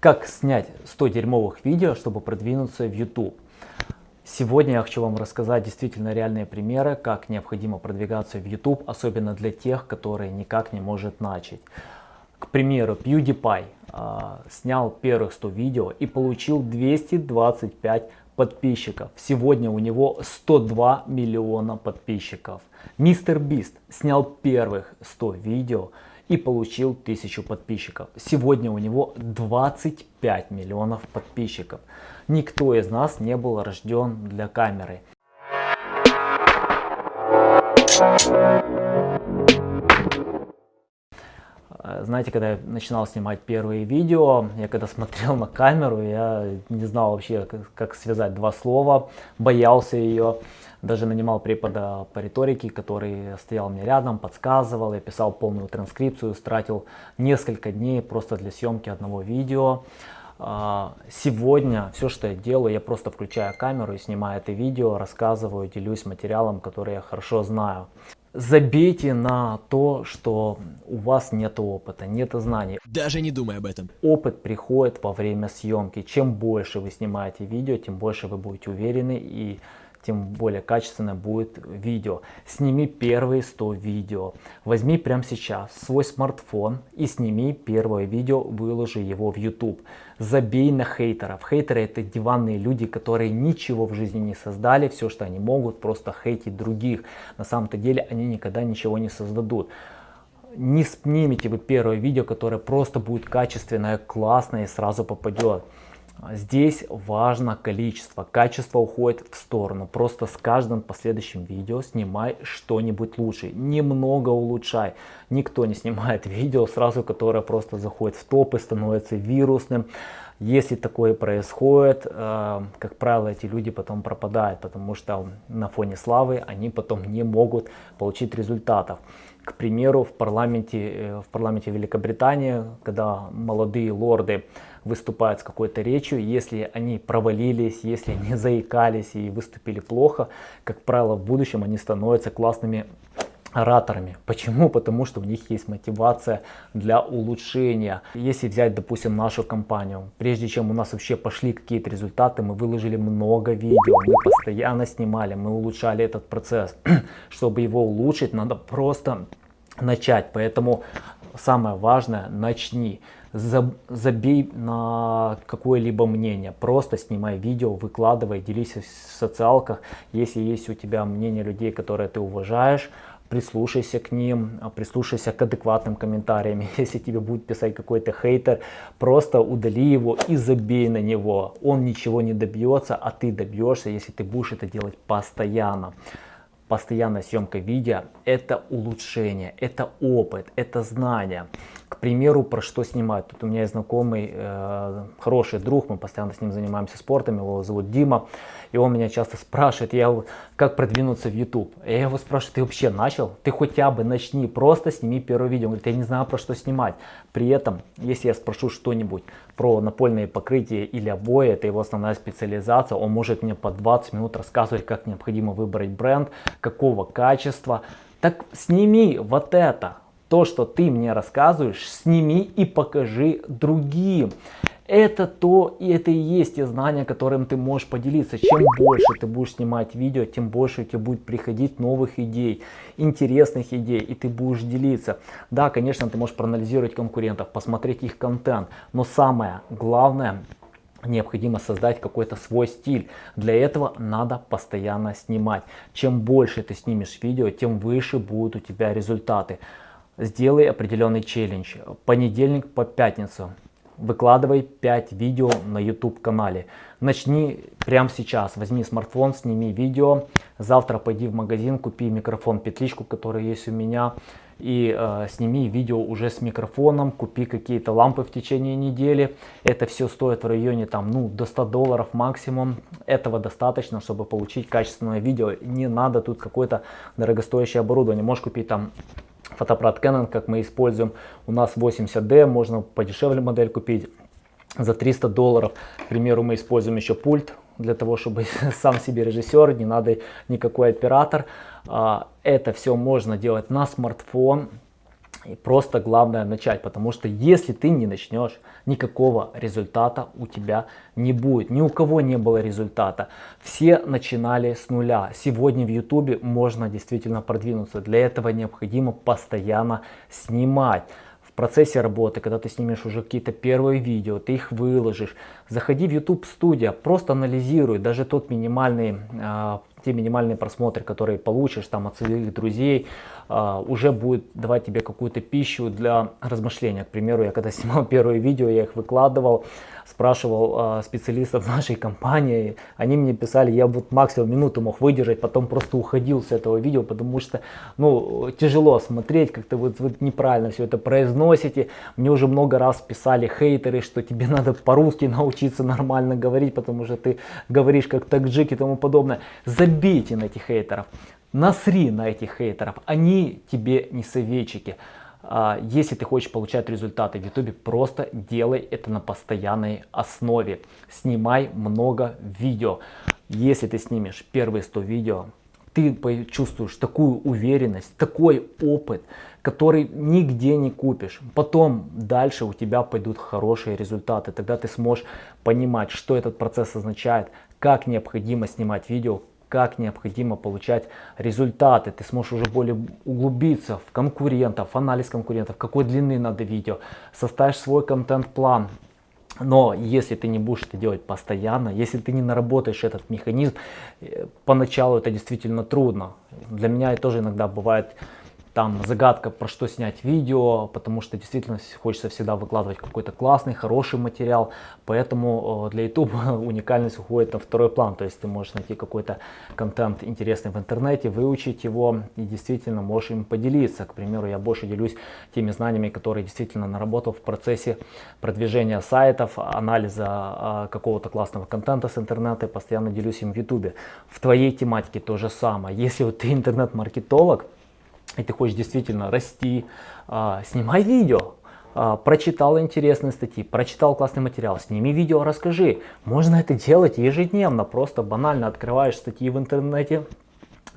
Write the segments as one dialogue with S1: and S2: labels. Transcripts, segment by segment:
S1: Как снять 100 дерьмовых видео, чтобы продвинуться в YouTube? Сегодня я хочу вам рассказать действительно реальные примеры, как необходимо продвигаться в YouTube, особенно для тех, которые никак не может начать. К примеру, PewDiePie э, снял первых 100 видео и получил 225 подписчиков. Сегодня у него 102 миллиона подписчиков. Бист снял первых 100 видео и получил 1000 подписчиков. Сегодня у него 25 миллионов подписчиков. Никто из нас не был рожден для камеры. Знаете, когда я начинал снимать первые видео, я когда смотрел на камеру, я не знал вообще, как, как связать два слова, боялся ее даже нанимал препода по риторике, который стоял мне рядом, подсказывал, я писал полную транскрипцию, тратил несколько дней просто для съемки одного видео. А, сегодня все, что я делаю, я просто включаю камеру и снимаю это видео, рассказываю, делюсь материалом, который я хорошо знаю. Забейте на то, что у вас нет опыта, нет знаний.
S2: Даже не думай об этом.
S1: Опыт приходит во время съемки. Чем больше вы снимаете видео, тем больше вы будете уверены и тем более качественно будет видео. Сними первые 100 видео. Возьми прямо сейчас свой смартфон и сними первое видео, выложи его в YouTube. Забей на хейтеров. Хейтеры это диванные люди, которые ничего в жизни не создали. Все, что они могут, просто хейтить других. На самом-то деле они никогда ничего не создадут не снимите вы первое видео, которое просто будет качественное, классное и сразу попадет. Здесь важно количество, качество уходит в сторону. Просто с каждым последующим видео снимай что-нибудь лучше. Немного улучшай. Никто не снимает видео сразу, которое просто заходит в топ и становится вирусным. Если такое происходит, э, как правило, эти люди потом пропадают, потому что на фоне славы они потом не могут получить результатов. К примеру, в парламенте, э, в парламенте Великобритании, когда молодые лорды выступают с какой-то речью, если они провалились, если они заикались и выступили плохо, как правило, в будущем они становятся классными ораторами. Почему? Потому что у них есть мотивация для улучшения. Если взять, допустим, нашу компанию, прежде чем у нас вообще пошли какие-то результаты, мы выложили много видео, мы постоянно снимали, мы улучшали этот процесс. Чтобы его улучшить, надо просто начать. Поэтому самое важное, начни забей на какое-либо мнение, просто снимай видео, выкладывай, делись в социалках, если есть у тебя мнение людей, которые ты уважаешь, прислушайся к ним, прислушайся к адекватным комментариям. Если тебе будет писать какой-то хейтер, просто удали его и забей на него. Он ничего не добьется, а ты добьешься, если ты будешь это делать постоянно постоянная съемка видео это улучшение, это опыт, это знание. К примеру, про что снимать. Тут у меня есть знакомый, э, хороший друг, мы постоянно с ним занимаемся спортом, его зовут Дима. И он меня часто спрашивает, я, как продвинуться в YouTube. Я его спрашиваю, ты вообще начал? Ты хотя бы начни, просто сними первое видео. Он говорит, я не знаю про что снимать. При этом, если я спрошу что-нибудь про напольные покрытия или обои, это его основная специализация, он может мне по 20 минут рассказывать, как необходимо выбрать бренд, какого качества. Так сними вот это, то, что ты мне рассказываешь, сними и покажи другим. Это то, и это и есть те знания, которым ты можешь поделиться. Чем больше ты будешь снимать видео, тем больше у тебя будет приходить новых идей, интересных идей, и ты будешь делиться. Да, конечно, ты можешь проанализировать конкурентов, посмотреть их контент, но самое главное, необходимо создать какой-то свой стиль. Для этого надо постоянно снимать. Чем больше ты снимешь видео, тем выше будут у тебя результаты. Сделай определенный челлендж. Понедельник по пятницу. Выкладывай 5 видео на YouTube канале. Начни прямо сейчас. Возьми смартфон, сними видео. Завтра пойди в магазин, купи микрофон петличку, который есть у меня. И э, сними видео уже с микрофоном, купи какие-то лампы в течение недели. Это все стоит в районе там, ну, до 100 долларов максимум. Этого достаточно, чтобы получить качественное видео. Не надо тут какое-то дорогостоящее оборудование. Можешь купить там фотоаппарат Canon, как мы используем. У нас 80D, можно подешевле модель купить за 300 долларов. К примеру, мы используем еще пульт для того, чтобы сам себе режиссер, не надо никакой оператор. А, это все можно делать на смартфон. И просто главное начать, потому что если ты не начнешь, никакого результата у тебя не будет. Ни у кого не было результата. Все начинали с нуля. Сегодня в YouTube можно действительно продвинуться. Для этого необходимо постоянно снимать в процессе работы, когда ты снимешь уже какие-то первые видео, ты их выложишь, заходи в YouTube студия, просто анализируй даже тот минимальный а, те минимальные просмотры, которые получишь там от своих друзей, uh, уже будет давать тебе какую-то пищу для размышления. К примеру, я когда снимал первые видео, я их выкладывал, спрашивал э, специалистов нашей компании, они мне писали, я вот максимум минуту мог выдержать, потом просто уходил с этого видео, потому что, ну, тяжело смотреть, как-то вот вы неправильно все это произносите. Мне уже много раз писали хейтеры, что тебе надо по-русски научиться нормально говорить, потому что ты говоришь как таджик и тому подобное. Забейте на этих хейтеров. Насри на этих хейтеров, они тебе не советчики. А, если ты хочешь получать результаты в YouTube, просто делай это на постоянной основе. Снимай много видео. Если ты снимешь первые 100 видео, ты почувствуешь такую уверенность, такой опыт, который нигде не купишь. Потом дальше у тебя пойдут хорошие результаты. Тогда ты сможешь понимать, что этот процесс означает, как необходимо снимать видео, как необходимо получать результаты. Ты сможешь уже более углубиться в конкурентов, в анализ конкурентов, какой длины надо видео, составишь свой контент-план. Но если ты не будешь это делать постоянно, если ты не наработаешь этот механизм, э, поначалу это действительно трудно. Для меня это тоже иногда бывает там загадка, про что снять видео, потому что действительно хочется всегда выкладывать какой-то классный, хороший материал. Поэтому э, для YouTube уникальность уходит на второй план. То есть ты можешь найти какой-то контент интересный в интернете, выучить его и действительно можешь им поделиться. К примеру, я больше делюсь теми знаниями, которые действительно наработал в процессе продвижения сайтов, анализа а, какого-то классного контента с интернета. Постоянно делюсь им в YouTube. В твоей тематике то же самое. Если вот ты интернет-маркетолог, и ты хочешь действительно расти, а, снимай видео. А, прочитал интересные статьи, прочитал классный материал, сними видео, расскажи. Можно это делать ежедневно, просто банально открываешь статьи в интернете,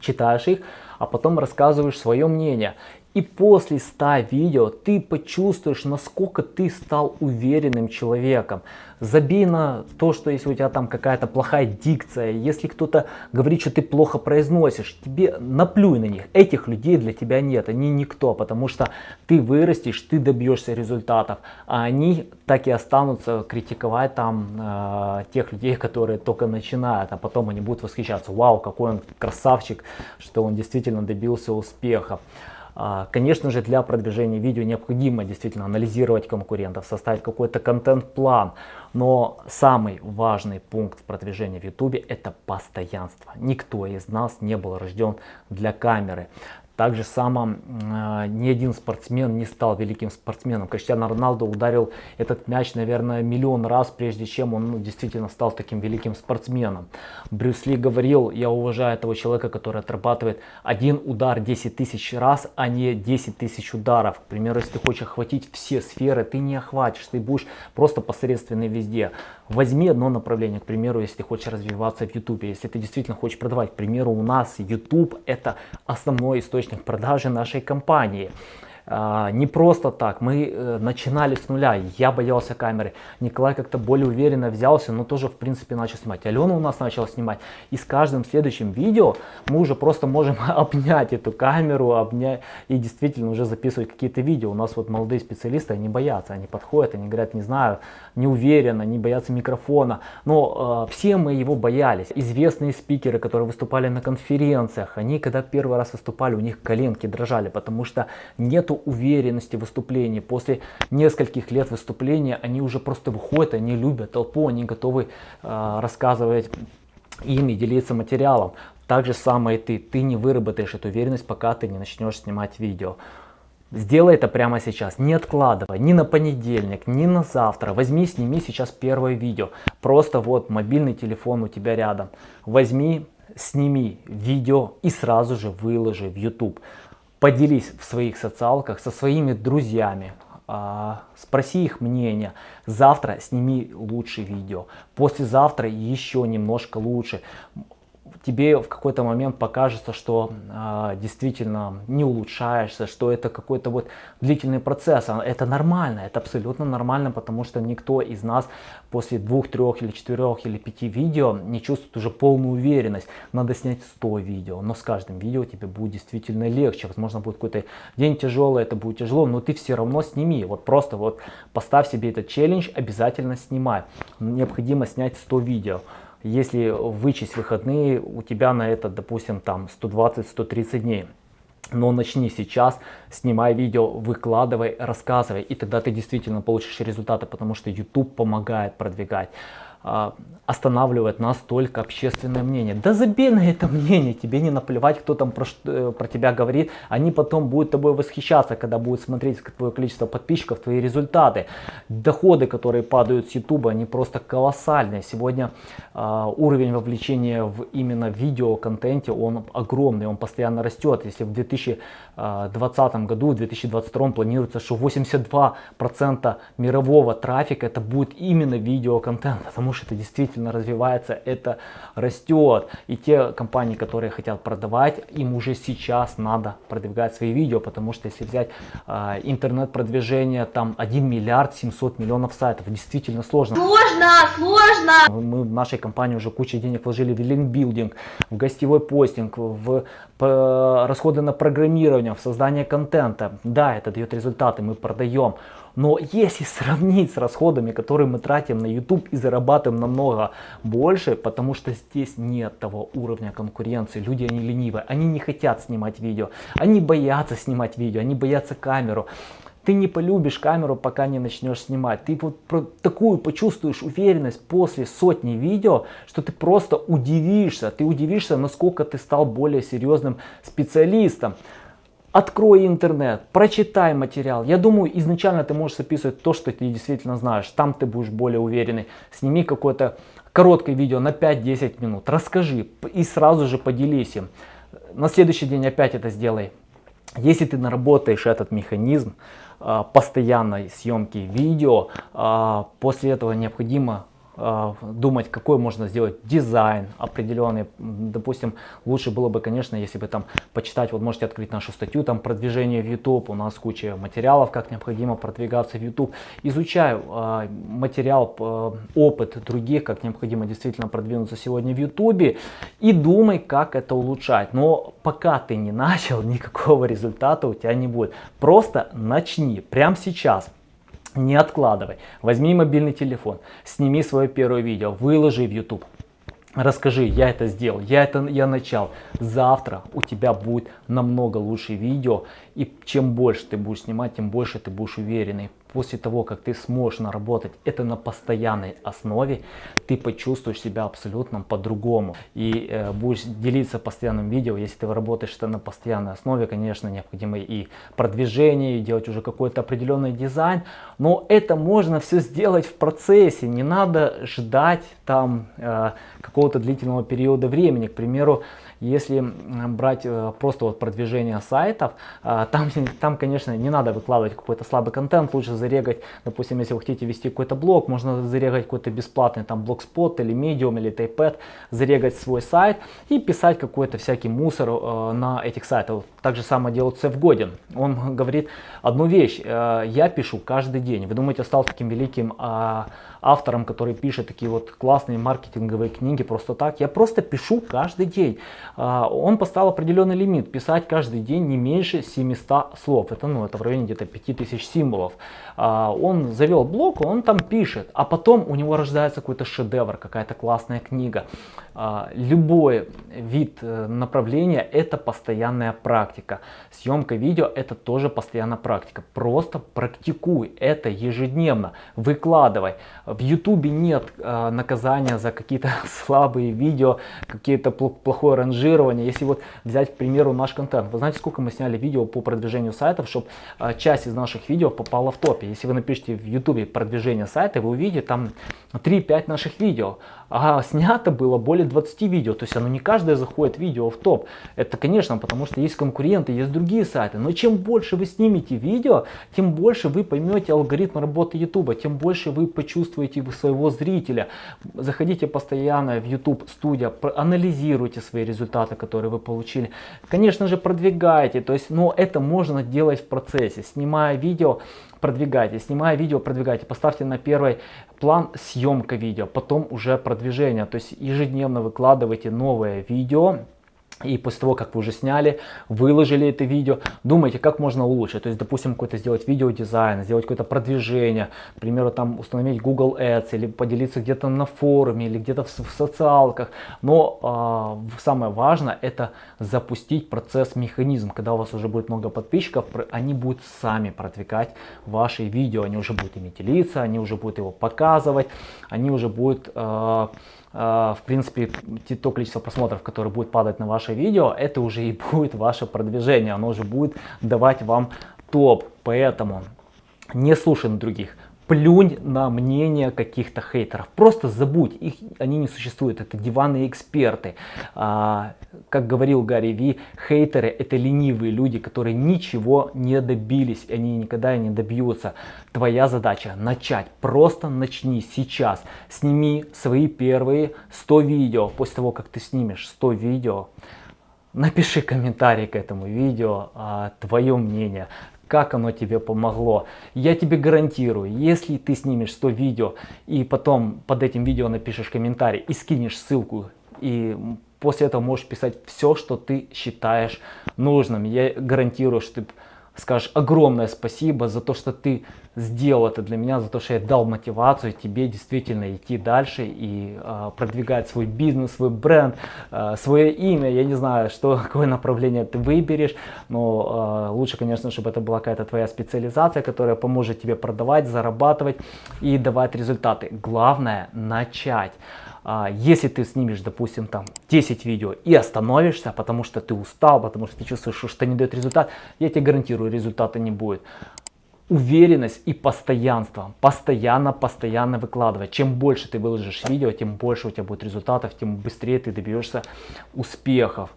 S1: читаешь их, а потом рассказываешь свое мнение. И после 100 видео ты почувствуешь, насколько ты стал уверенным человеком. Забей на то, что если у тебя там какая-то плохая дикция, если кто-то говорит, что ты плохо произносишь, тебе наплюй на них. Этих людей для тебя нет, они никто, потому что ты вырастешь, ты добьешься результатов, а они так и останутся критиковать там э, тех людей, которые только начинают, а потом они будут восхищаться, вау, какой он красавчик, что он действительно добился успеха. А, конечно же, для продвижения видео необходимо действительно анализировать конкурентов, составить какой-то контент-план. Но самый важный пункт продвижения в YouTube это постоянство. Никто из нас не был рожден для камеры. Также само э, ни один спортсмен не стал великим спортсменом. Криштиану Роналду ударил этот мяч, наверное, миллион раз, прежде чем он ну, действительно стал таким великим спортсменом. Брюс Ли говорил, я уважаю этого человека, который отрабатывает один удар 10 тысяч раз, а не 10 тысяч ударов. К примеру, если ты хочешь охватить все сферы, ты не охватишь, ты будешь просто посредственный везде. Возьми одно направление, к примеру, если ты хочешь развиваться в YouTube, если ты действительно хочешь продавать. К примеру, у нас YouTube это основной источник продажи нашей компании. А, не просто так, мы э, начинали с нуля, я боялся камеры, Николай как-то более уверенно взялся, но тоже в принципе начал снимать. Алена у нас начала снимать, и с каждым следующим видео мы уже просто можем обнять эту камеру, обнять и действительно уже записывать какие-то видео. У нас вот молодые специалисты, они боятся, они подходят, они говорят, не знаю, не уверенно, не боятся микрофона, но э, все мы его боялись. Известные спикеры, которые выступали на конференциях, они когда первый раз выступали, у них коленки дрожали, потому что нету уверенности в выступлении. После нескольких лет выступления они уже просто выходят, они любят толпу, они готовы э, рассказывать и делиться материалом. Так же самое и ты. Ты не выработаешь эту уверенность, пока ты не начнешь снимать видео. Сделай это прямо сейчас, не откладывай, ни на понедельник, ни на завтра. Возьми, сними сейчас первое видео. Просто вот мобильный телефон у тебя рядом. Возьми, сними видео и сразу же выложи в YouTube. Поделись в своих социалках со своими друзьями, а, спроси их мнение. Завтра сними лучшее видео, послезавтра еще немножко лучше. Тебе в какой-то момент покажется, что э, действительно не улучшаешься, что это какой-то вот длительный процесс. А это нормально, это абсолютно нормально, потому что никто из нас после двух, трех или четырех или пяти видео не чувствует уже полную уверенность. Надо снять 100 видео, но с каждым видео тебе будет действительно легче. Возможно, будет какой-то день тяжелый, это будет тяжело, но ты все равно сними. Вот просто вот поставь себе этот челлендж, обязательно снимай. Необходимо снять 100 видео если вычесть выходные, у тебя на это, допустим, там 120-130 дней. Но начни сейчас, снимай видео, выкладывай, рассказывай, и тогда ты действительно получишь результаты, потому что YouTube помогает продвигать. А, останавливает нас только общественное мнение. Да забей на это мнение, тебе не наплевать, кто там про, э, про тебя говорит. Они потом будут тобой восхищаться, когда будут смотреть твое количество подписчиков, твои результаты. Доходы, которые падают с YouTube, они просто колоссальные. Сегодня э, уровень вовлечения в именно видеоконтенте, он огромный, он постоянно растет. Если в 2020 году, в 2022 планируется, что 82% мирового трафика это будет именно видеоконтент, потому что это действительно действительно развивается, это растет. И те компании, которые хотят продавать, им уже сейчас надо продвигать свои видео, потому что если взять э, интернет-продвижение, там 1 миллиард 700 миллионов сайтов, действительно сложно.
S2: Сложно, сложно!
S1: Мы в нашей компании уже кучу денег вложили в линкбилдинг, в гостевой постинг, в расходы на программирование, в создание контента. Да, это дает результаты, мы продаем. Но если сравнить с расходами, которые мы тратим на YouTube и зарабатываем намного больше, потому что здесь нет того уровня конкуренции. Люди, они ленивые, они не хотят снимать видео, они боятся снимать видео, они боятся камеру. Ты не полюбишь камеру, пока не начнешь снимать. Ты вот такую почувствуешь уверенность после сотни видео, что ты просто удивишься. Ты удивишься, насколько ты стал более серьезным специалистом. Открой интернет, прочитай материал. Я думаю, изначально ты можешь записывать то, что ты действительно знаешь. Там ты будешь более уверенный. Сними какое-то короткое видео на 5-10 минут. Расскажи и сразу же поделись им. На следующий день опять это сделай. Если ты наработаешь этот механизм а, постоянной съемки видео, а, после этого необходимо думать, какой можно сделать дизайн определенный. Допустим, лучше было бы, конечно, если бы там почитать, вот можете открыть нашу статью, там продвижение в YouTube, у нас куча материалов, как необходимо продвигаться в YouTube. Изучаю э, материал, э, опыт других, как необходимо действительно продвинуться сегодня в YouTube и думай, как это улучшать. Но пока ты не начал, никакого результата у тебя не будет. Просто начни прямо сейчас. Не откладывай. Возьми мобильный телефон, сними свое первое видео, выложи в YouTube. Расскажи, я это сделал, я это я начал. Завтра у тебя будет намного лучше видео. И чем больше ты будешь снимать, тем больше ты будешь уверенный после того, как ты сможешь наработать это на постоянной основе, ты почувствуешь себя абсолютно по-другому. И э, будешь делиться постоянным видео, если ты работаешь это на постоянной основе, конечно, необходимо и продвижение, и делать уже какой-то определенный дизайн. Но это можно все сделать в процессе, не надо ждать там э, какого-то длительного периода времени. К примеру, если брать э, просто вот продвижение сайтов, э, там, там, конечно, не надо выкладывать какой-то слабый контент, лучше зарегать, допустим, если вы хотите вести какой-то блог, можно зарегать какой-то бесплатный там блогспот или Medium или Typepad, зарегать свой сайт и писать какой-то всякий мусор э, на этих сайтах. Так же самое делает Сев Годин. Он говорит одну вещь, я пишу каждый день. Вы думаете, стал таким великим а, автором, который пишет такие вот классные маркетинговые книги просто так. Я просто пишу каждый день. А, он поставил определенный лимит, писать каждый день не меньше 700 слов. Это, ну, это в районе где-то 5000 символов. А, он завел блог, он там пишет, а потом у него рождается какой-то шедевр, какая-то классная книга. А, любой вид э, направления это постоянная практика. Съемка видео это тоже постоянная практика. Просто практикуй это ежедневно, выкладывай. В ютубе нет э, наказания за какие-то слабые видео, какие-то плохое ранжирование. Если вот взять, к примеру, наш контент. Вы знаете, сколько мы сняли видео по продвижению сайтов, чтобы э, часть из наших видео попала в топе. Если вы напишите в ютубе продвижение сайта, вы увидите там 3-5 наших видео. А снято было более 20 видео. То есть оно не каждое заходит видео в топ. Это, конечно, потому что есть конкуренты, есть другие сайты. Но чем больше вы снимете видео, тем больше вы поймете алгоритм работы YouTube, тем больше вы почувствуете своего зрителя. Заходите постоянно в YouTube студия, анализируйте свои результаты, которые вы получили. Конечно же, продвигайте. То есть, но это можно делать в процессе. Снимая видео, продвигайте. Снимая видео, продвигайте. Поставьте на первый план съемка видео, потом уже продвижение. То есть ежедневно выкладывайте новое видео и после того, как вы уже сняли, выложили это видео, думайте, как можно улучшить. То есть, допустим, какой-то сделать видеодизайн, сделать какое-то продвижение, к примеру, там установить Google Ads или поделиться где-то на форуме или где-то в, в социалках. Но э, самое важное это запустить процесс, механизм. Когда у вас уже будет много подписчиков, они будут сами продвигать ваши видео, они уже будут ими делиться, они уже будут его показывать, они уже будут... Э, в принципе, то количество просмотров, которое будет падать на ваше видео, это уже и будет ваше продвижение, оно уже будет давать вам топ. Поэтому не слушай на других, плюнь на мнение каких-то хейтеров. Просто забудь, их, они не существуют, это диванные эксперты. А, как говорил Гарри Ви, хейтеры это ленивые люди, которые ничего не добились, они никогда не добьются. Твоя задача начать, просто начни сейчас. Сними свои первые 100 видео, после того как ты снимешь 100 видео, Напиши комментарий к этому видео, а, твое мнение как оно тебе помогло. Я тебе гарантирую, если ты снимешь 100 видео и потом под этим видео напишешь комментарий и скинешь ссылку, и после этого можешь писать все, что ты считаешь нужным. Я гарантирую, что ты скажешь огромное спасибо за то, что ты сделал это для меня, за то, что я дал мотивацию тебе действительно идти дальше и э, продвигать свой бизнес, свой бренд, э, свое имя. Я не знаю, что, какое направление ты выберешь, но э, лучше, конечно, чтобы это была какая-то твоя специализация, которая поможет тебе продавать, зарабатывать и давать результаты. Главное начать. Если ты снимешь, допустим, там 10 видео и остановишься, потому что ты устал, потому что ты чувствуешь, что не дает результат, я тебе гарантирую, результата не будет уверенность и постоянство. Постоянно, постоянно выкладывать. Чем больше ты выложишь видео, тем больше у тебя будет результатов, тем быстрее ты добьешься успехов.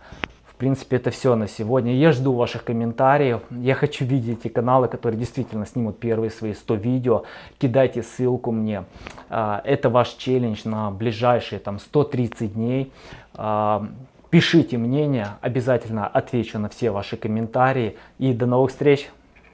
S1: Принципе, это все на сегодня. Я жду ваших комментариев. Я хочу видеть эти каналы, которые действительно снимут первые свои 100 видео. Кидайте ссылку мне. А, это ваш челлендж на ближайшие там 130 дней. А, пишите мнение, обязательно отвечу на все ваши комментарии. И до новых встреч!